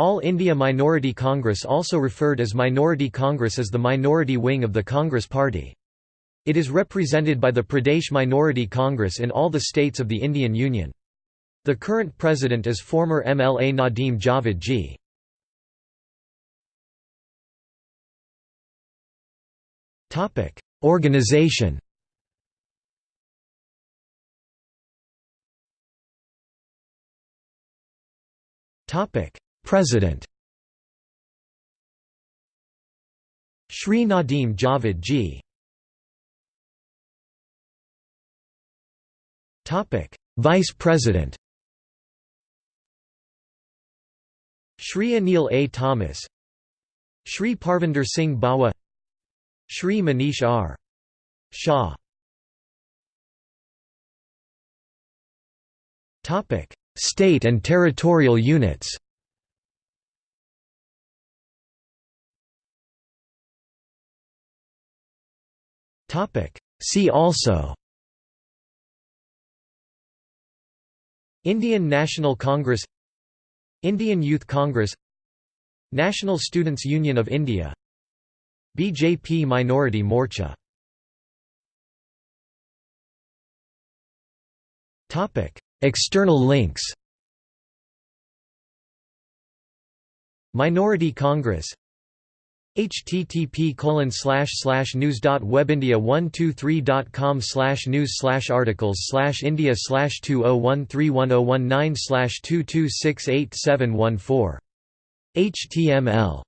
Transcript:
All India Minority Congress also referred as Minority Congress is the minority wing of the Congress Party. It is represented by the Pradesh Minority Congress in all the states of the Indian Union. The current president is former MLA Nadeem Javed G. Organization President. Shri Nadeem Javed G. Topic. Vice President. Shri Anil A. Thomas. Shri Parvinder Singh Bawa. Shri Manish R. Shah. State and territorial units See also Indian National Congress Indian Youth Congress National Students Union of India BJP Minority Morcha External links Minority Congress http colon slash slash news dot webindia 123.com slash news slash articles slash india slash 20131019 slash 22687714 html